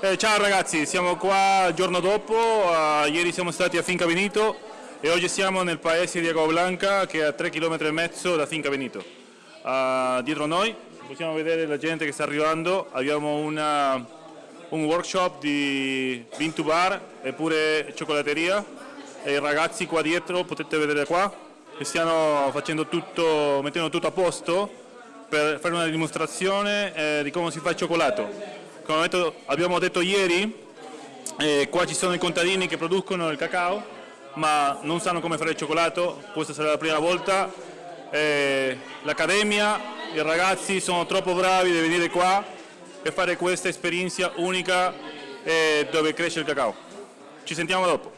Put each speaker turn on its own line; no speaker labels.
Eh, ciao ragazzi, siamo qua il giorno dopo, uh, ieri siamo stati a Finca Benito e oggi siamo nel paese di Agua Blanca che è a 3 km e mezzo da Finca Benito. Uh, dietro noi possiamo vedere la gente che sta arrivando, abbiamo una, un workshop di to bar e pure cioccolateria. E i ragazzi qua dietro potete vedere qua che stiano facendo tutto, mettendo tutto a posto per fare una dimostrazione eh, di come si fa il cioccolato come abbiamo detto ieri, eh, qua ci sono i contadini che producono il cacao, ma non sanno come fare il cioccolato, questa sarà la prima volta. Eh, L'accademia, i ragazzi sono troppo bravi di venire qua e fare questa esperienza unica eh, dove cresce il cacao. Ci sentiamo dopo.